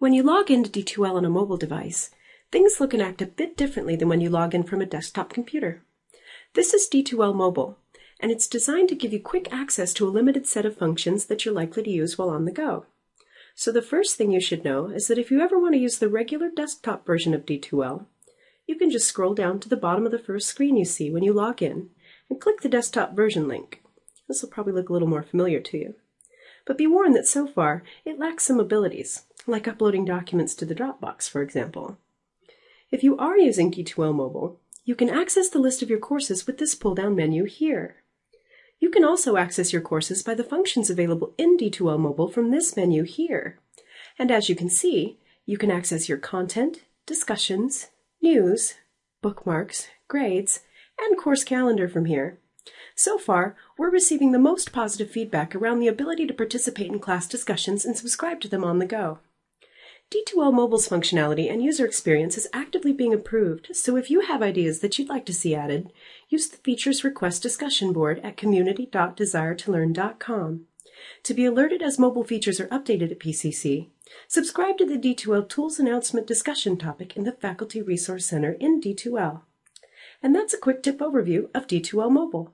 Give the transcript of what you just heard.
When you log into D2L on a mobile device, things look and act a bit differently than when you log in from a desktop computer. This is D2L Mobile, and it's designed to give you quick access to a limited set of functions that you're likely to use while on the go. So the first thing you should know is that if you ever want to use the regular desktop version of D2L, you can just scroll down to the bottom of the first screen you see when you log in and click the desktop version link. This will probably look a little more familiar to you. But be warned that so far it lacks some abilities, like uploading documents to the Dropbox, for example. If you are using D2L Mobile, you can access the list of your courses with this pull-down menu here. You can also access your courses by the functions available in D2L Mobile from this menu here. And as you can see, you can access your content, discussions, news, bookmarks, grades, and course calendar from here. So far, we're receiving the most positive feedback around the ability to participate in class discussions and subscribe to them on the go. D2L Mobile's functionality and user experience is actively being improved, so if you have ideas that you'd like to see added, use the Features Request discussion board at community.desire2learn.com. To be alerted as mobile features are updated at PCC, subscribe to the D2L Tools Announcement discussion topic in the Faculty Resource Center in D2L. And that's a quick tip overview of D2L Mobile.